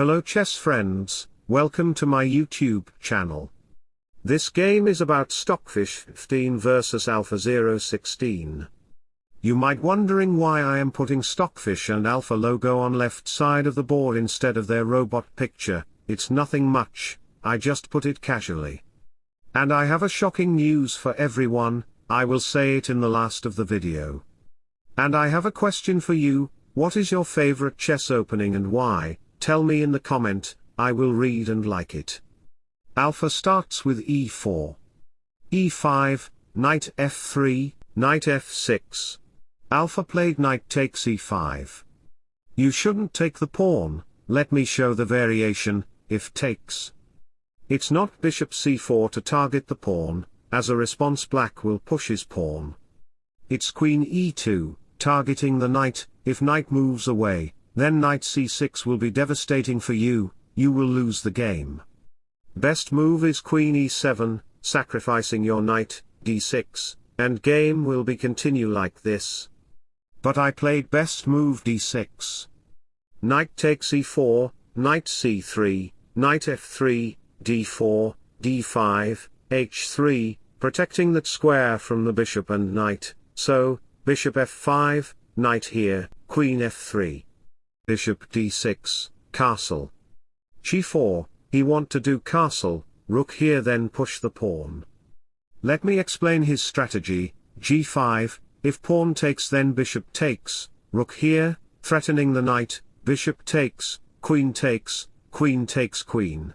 Hello chess friends, welcome to my YouTube channel. This game is about Stockfish 15 versus Alpha 016. You might wondering why I am putting Stockfish and Alpha logo on left side of the board instead of their robot picture, it's nothing much, I just put it casually. And I have a shocking news for everyone, I will say it in the last of the video. And I have a question for you, what is your favorite chess opening and why, tell me in the comment, I will read and like it. Alpha starts with e4. e5, knight f3, knight f6. Alpha played knight takes e5. You shouldn't take the pawn, let me show the variation, if takes. It's not bishop c4 to target the pawn, as a response black will push his pawn. It's queen e2, targeting the knight, if knight moves away, then knight c6 will be devastating for you, you will lose the game. Best move is queen e7, sacrificing your knight, d6, and game will be continue like this. But I played best move d6. Knight takes e4, knight c3, knight f3, d4, d5, h3, protecting that square from the bishop and knight, so, bishop f5, knight here, queen f3. Bishop d6, castle. g4, he want to do castle, rook here then push the pawn. Let me explain his strategy, g5, if pawn takes then bishop takes, rook here, threatening the knight, bishop takes, queen takes, queen takes queen.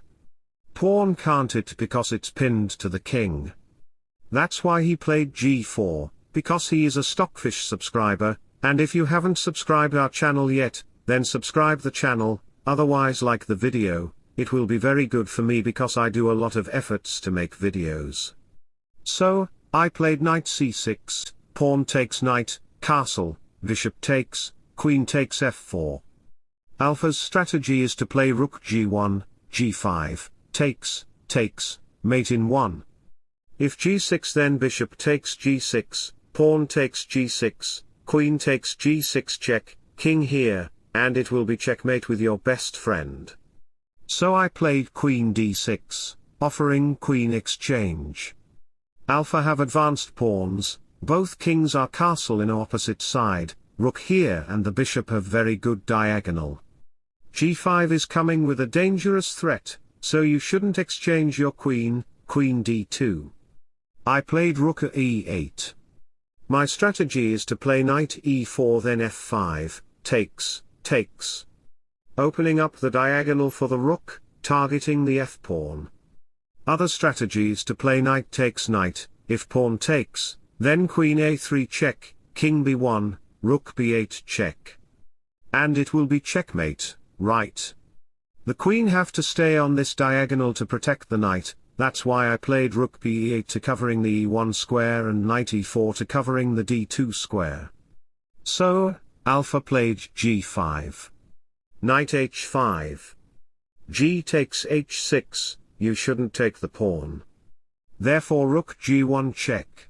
Pawn can't it because it's pinned to the king. That's why he played g4, because he is a Stockfish subscriber, and if you haven't subscribed our channel yet, then subscribe the channel, otherwise like the video, it will be very good for me because I do a lot of efforts to make videos. So, I played knight c6, pawn takes knight, castle, bishop takes, queen takes f4. Alpha's strategy is to play rook g1, g5, takes, takes, mate in 1. If g6 then bishop takes g6, pawn takes g6, queen takes g6 check, king here, and it will be checkmate with your best friend. So I played queen d6, offering queen exchange. Alpha have advanced pawns, both kings are castle in opposite side, rook here and the bishop have very good diagonal. g5 is coming with a dangerous threat, so you shouldn't exchange your queen, queen d2. I played rook e8. My strategy is to play knight e4 then f5, takes, takes. Opening up the diagonal for the rook, targeting the f-pawn. Other strategies to play knight takes knight, if pawn takes, then queen a3 check, king b1, rook b8 check. And it will be checkmate, right? The queen have to stay on this diagonal to protect the knight, that's why I played rook b8 to covering the e1 square and knight e4 to covering the d2 square. So, alpha played g5. Knight h5. g takes h6, you shouldn't take the pawn. Therefore rook g1 check.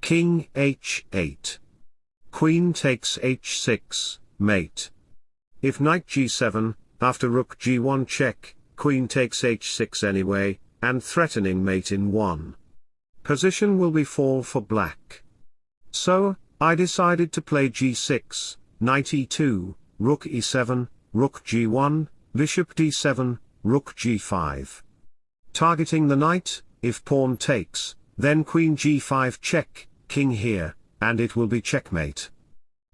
King h8. Queen takes h6, mate. If knight g7, after rook g1 check, queen takes h6 anyway, and threatening mate in 1. Position will be fall for black. So, I decided to play g6, knight e2, rook e7, rook g1, bishop d7, rook g5. Targeting the knight, if pawn takes, then queen g5 check, king here, and it will be checkmate.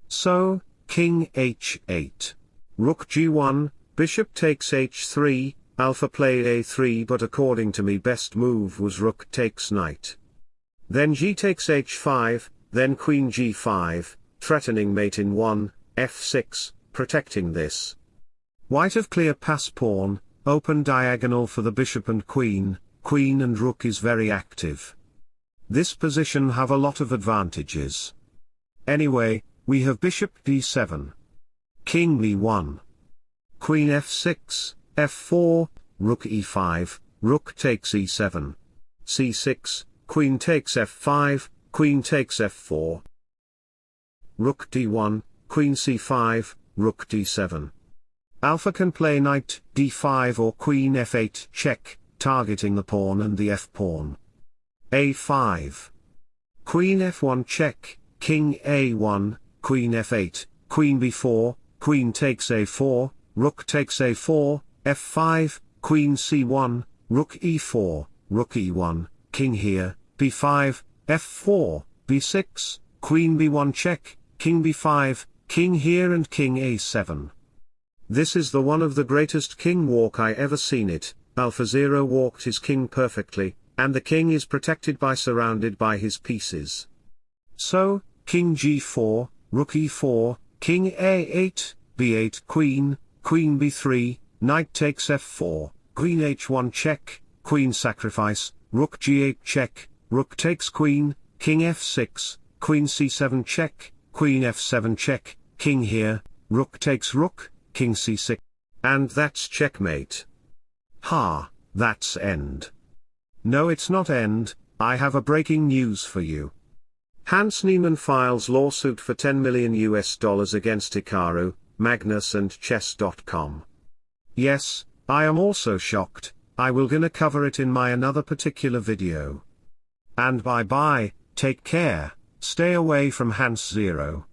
So, king h8. Rook g1, bishop takes h3, Alpha played a3 but according to me best move was rook takes knight. Then g takes h5, then queen g5, threatening mate in 1, f6, protecting this. White of clear pass pawn, open diagonal for the bishop and queen, queen and rook is very active. This position have a lot of advantages. Anyway, we have bishop d7. King b1. Queen f6, f4, rook e5, rook takes e7. c6, queen takes f5, queen takes f4. Rook d1, queen c5, rook d7. Alpha can play knight d5 or queen f8 check, targeting the pawn and the f-pawn. a5. Queen f1 check, king a1, queen f8, queen b4, queen takes a4, rook takes a4, f5, queen c1, rook e4, rook e1, king here, b5, f4, b6, queen b1 check, king b5, king here and king a7. This is the one of the greatest king walk I ever seen it, AlphaZero walked his king perfectly, and the king is protected by surrounded by his pieces. So, king g4, rook e4, king a8, b8 queen, queen b3, knight takes f4, queen h1 check, queen sacrifice, rook g8 check, rook takes queen, king f6, queen c7 check, queen f7 check, king here, rook takes rook, king c6. And that's checkmate. Ha, that's end. No it's not end, I have a breaking news for you. Hans Niemann files lawsuit for 10 million US dollars against Hikaru, Magnus and Chess.com. Yes, I am also shocked, I will gonna cover it in my another particular video. And bye bye, take care, stay away from Hans Zero.